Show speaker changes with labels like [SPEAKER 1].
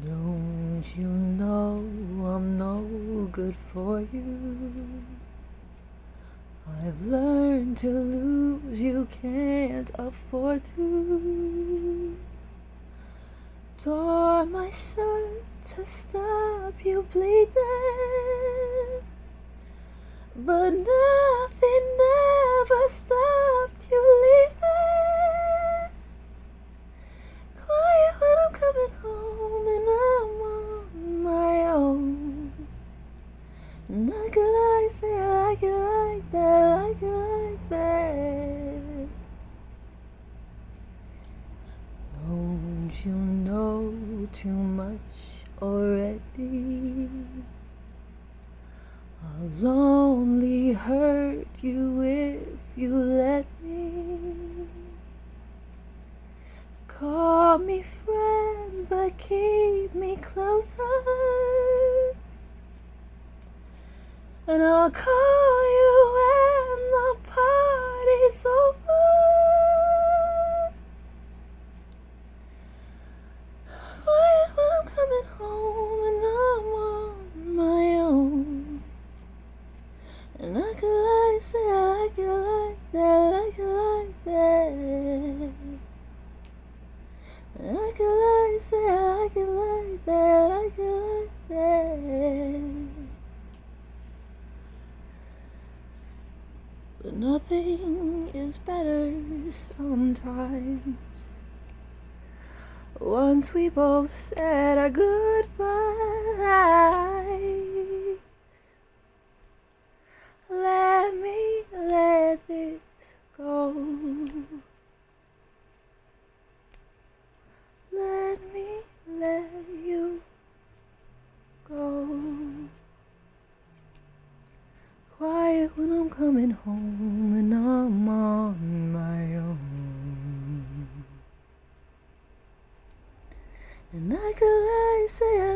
[SPEAKER 1] Don't you know I'm no good for you? I've learned to lose, you can't afford to. Tore my shirt to stop you bleeding, but nothing ever stopped And I could lie, say I like it like that, like it like that. Don't you know too much already? I'll only hurt you if you let me. Call me friend, but keep me closer. And I'll call you when the party's over. Quiet when I'm coming home and I'm on my own. And I could lie, say I like it like that, like it like that. And I could lie, say I like it like that, like it like that. But nothing is better sometimes. Once we both said our goodbyes, When I'm coming home and I'm on my own. And I could lie, say I